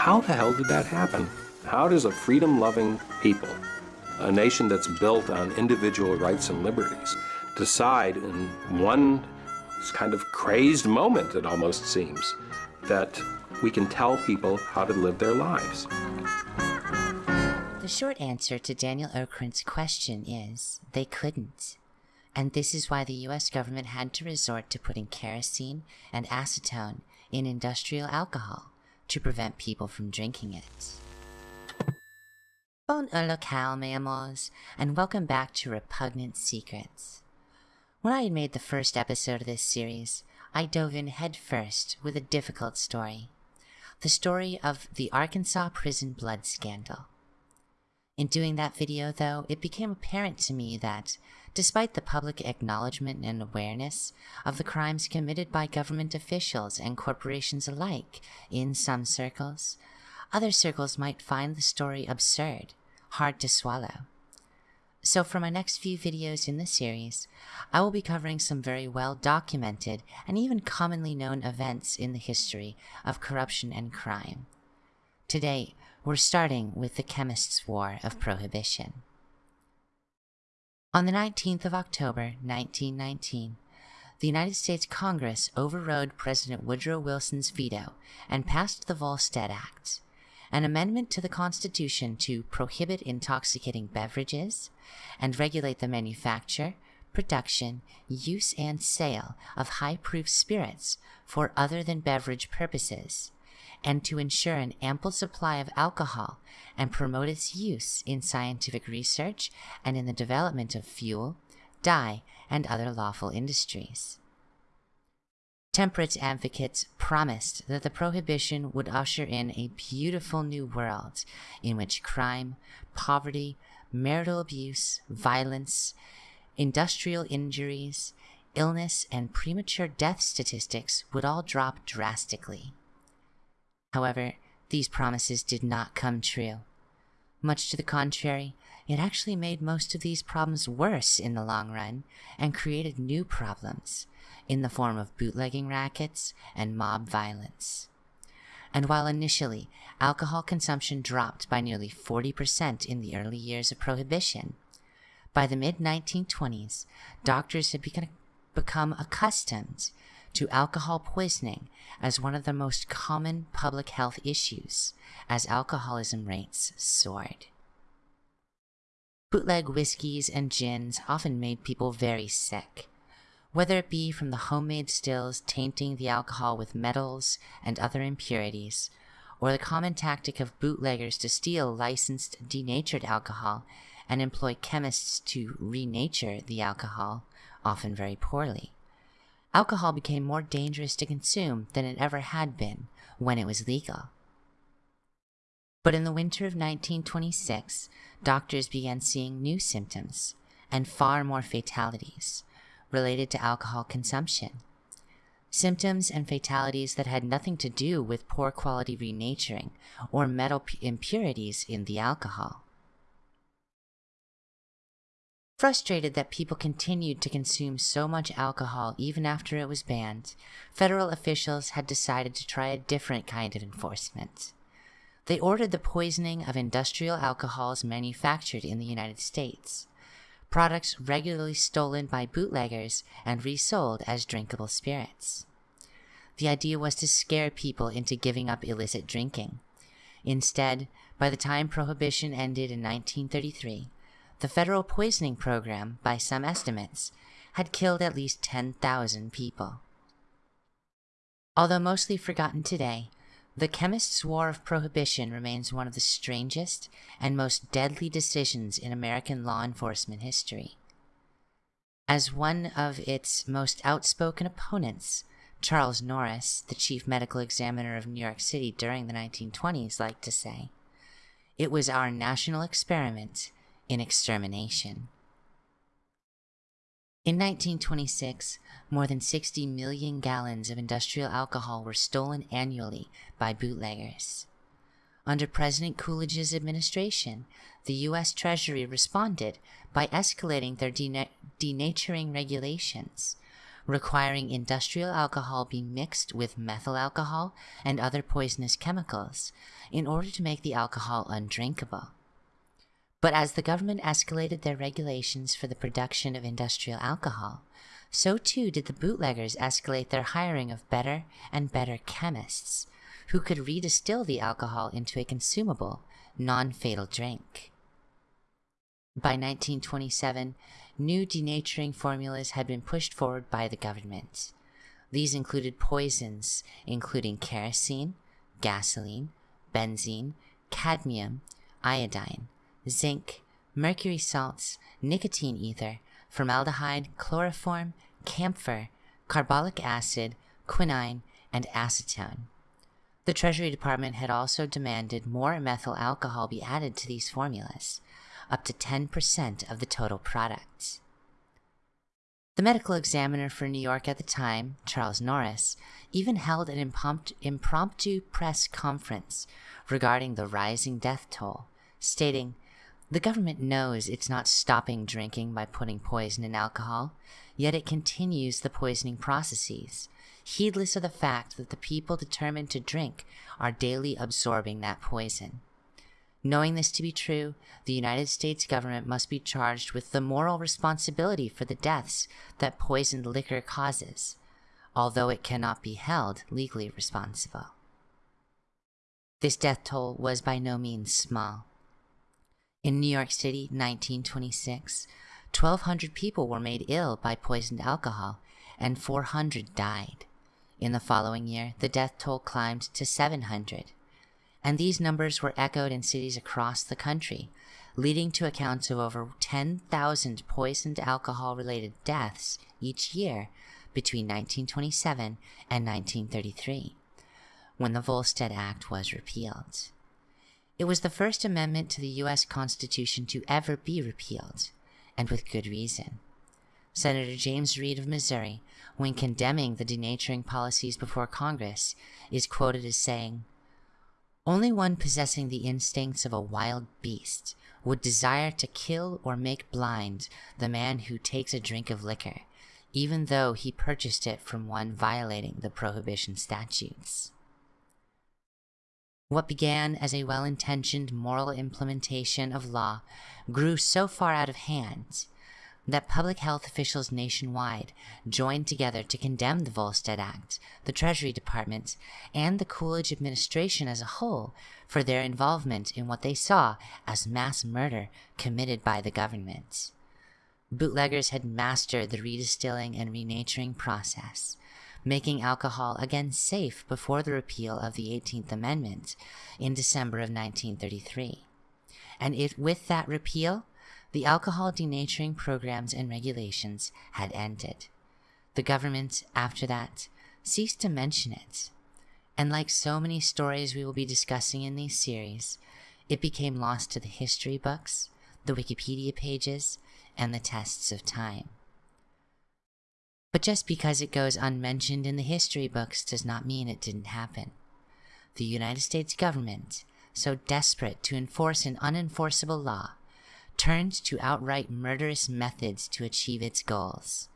How the hell did that happen? How does a freedom-loving people, a nation that's built on individual rights and liberties, decide in one kind of crazed moment, it almost seems, that we can tell people how to live their lives? The short answer to Daniel Okrent's question is they couldn't. And this is why the US government had to resort to putting kerosene and acetone in industrial alcohol to prevent people from drinking it. Bon amours, and welcome back to Repugnant Secrets. When I had made the first episode of this series, I dove in headfirst with a difficult story. The story of the Arkansas prison blood scandal. In doing that video, though, it became apparent to me that, despite the public acknowledgement and awareness of the crimes committed by government officials and corporations alike in some circles, other circles might find the story absurd, hard to swallow. So for my next few videos in the series, I will be covering some very well documented and even commonly known events in the history of corruption and crime. Today, we're starting with the Chemists' War of Prohibition. On the 19th of October, 1919, the United States Congress overrode President Woodrow Wilson's veto and passed the Volstead Act, an amendment to the Constitution to prohibit intoxicating beverages and regulate the manufacture, production, use, and sale of high proof spirits for other than beverage purposes and to ensure an ample supply of alcohol and promote its use in scientific research and in the development of fuel, dye, and other lawful industries. Temperance advocates promised that the prohibition would usher in a beautiful new world in which crime, poverty, marital abuse, violence, industrial injuries, illness, and premature death statistics would all drop drastically. However, these promises did not come true. Much to the contrary, it actually made most of these problems worse in the long run and created new problems in the form of bootlegging rackets and mob violence. And while initially alcohol consumption dropped by nearly 40% in the early years of Prohibition, by the mid 1920s, doctors had become accustomed to alcohol poisoning as one of the most common public health issues as alcoholism rates soared. Bootleg whiskeys and gins often made people very sick, whether it be from the homemade stills tainting the alcohol with metals and other impurities, or the common tactic of bootleggers to steal licensed denatured alcohol and employ chemists to renature the alcohol, often very poorly alcohol became more dangerous to consume than it ever had been when it was legal. But in the winter of 1926, doctors began seeing new symptoms and far more fatalities related to alcohol consumption. Symptoms and fatalities that had nothing to do with poor quality renaturing or metal impurities in the alcohol. Frustrated that people continued to consume so much alcohol even after it was banned, federal officials had decided to try a different kind of enforcement. They ordered the poisoning of industrial alcohols manufactured in the United States, products regularly stolen by bootleggers and resold as drinkable spirits. The idea was to scare people into giving up illicit drinking. Instead, by the time Prohibition ended in 1933, the federal poisoning program, by some estimates, had killed at least 10,000 people. Although mostly forgotten today, the Chemists' War of Prohibition remains one of the strangest and most deadly decisions in American law enforcement history. As one of its most outspoken opponents, Charles Norris, the chief medical examiner of New York City during the 1920s, liked to say, it was our national experiment in extermination. In 1926, more than 60 million gallons of industrial alcohol were stolen annually by bootleggers. Under President Coolidge's administration, the U.S. Treasury responded by escalating their denaturing regulations, requiring industrial alcohol be mixed with methyl alcohol and other poisonous chemicals in order to make the alcohol undrinkable. But as the government escalated their regulations for the production of industrial alcohol, so too did the bootleggers escalate their hiring of better and better chemists who could redistill the alcohol into a consumable, non fatal drink. By 1927, new denaturing formulas had been pushed forward by the government. These included poisons, including kerosene, gasoline, benzene, cadmium, iodine, zinc, mercury salts, nicotine ether, formaldehyde, chloroform, camphor, carbolic acid, quinine, and acetone. The Treasury Department had also demanded more methyl alcohol be added to these formulas, up to 10% of the total products. The medical examiner for New York at the time, Charles Norris, even held an impromptu press conference regarding the rising death toll, stating, The government knows it's not stopping drinking by putting poison in alcohol, yet it continues the poisoning processes, heedless of the fact that the people determined to drink are daily absorbing that poison. Knowing this to be true, the United States government must be charged with the moral responsibility for the deaths that poisoned liquor causes, although it cannot be held legally responsible. This death toll was by no means small. In New York City, 1926, 1,200 people were made ill by poisoned alcohol, and 400 died. In the following year, the death toll climbed to 700 and these numbers were echoed in cities across the country, leading to accounts of over 10,000 poisoned alcohol related deaths each year between 1927 and 1933, when the Volstead Act was repealed. It was the first amendment to the U.S. Constitution to ever be repealed, and with good reason. Senator James Reed of Missouri, when condemning the denaturing policies before Congress, is quoted as saying, only one possessing the instincts of a wild beast would desire to kill or make blind the man who takes a drink of liquor, even though he purchased it from one violating the prohibition statutes. What began as a well intentioned moral implementation of law grew so far out of hand that public health officials nationwide joined together to condemn the Volstead Act, the Treasury Department, and the Coolidge administration as a whole for their involvement in what they saw as mass murder committed by the government. Bootleggers had mastered the redistilling and renaturing process, making alcohol again safe before the repeal of the 18th Amendment in December of 1933. And it, with that repeal, the alcohol denaturing programs and regulations had ended. The government, after that, ceased to mention it. And like so many stories we will be discussing in these series, it became lost to the history books, the Wikipedia pages, and the tests of time. But just because it goes unmentioned in the history books does not mean it didn't happen. The United States government, so desperate to enforce an unenforceable law, turned to outright murderous methods to achieve its goals,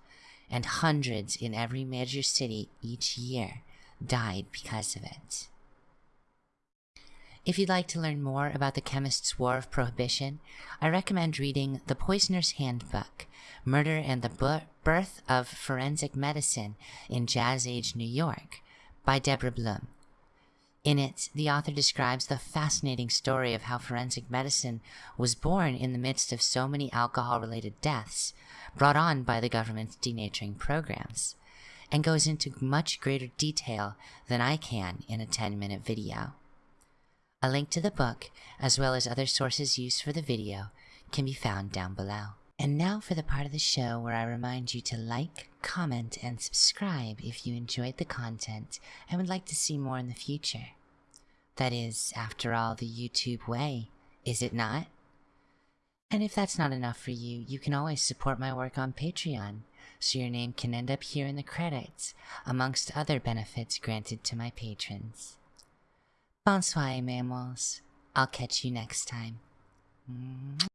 and hundreds in every major city each year died because of it. If you'd like to learn more about the Chemist's War of Prohibition, I recommend reading The Poisoner's Handbook Murder and the Birth of Forensic Medicine in Jazz Age New York by Deborah Blum. In it, the author describes the fascinating story of how forensic medicine was born in the midst of so many alcohol related deaths brought on by the government's denaturing programs, and goes into much greater detail than I can in a 10 minute video. A link to the book, as well as other sources used for the video, can be found down below. And now for the part of the show where I remind you to like, comment, and subscribe if you enjoyed the content and would like to see more in the future. That is, after all, the YouTube way, is it not? And if that's not enough for you, you can always support my work on Patreon, so your name can end up here in the credits, amongst other benefits granted to my patrons. Bonsoir, mammals. I'll catch you next time.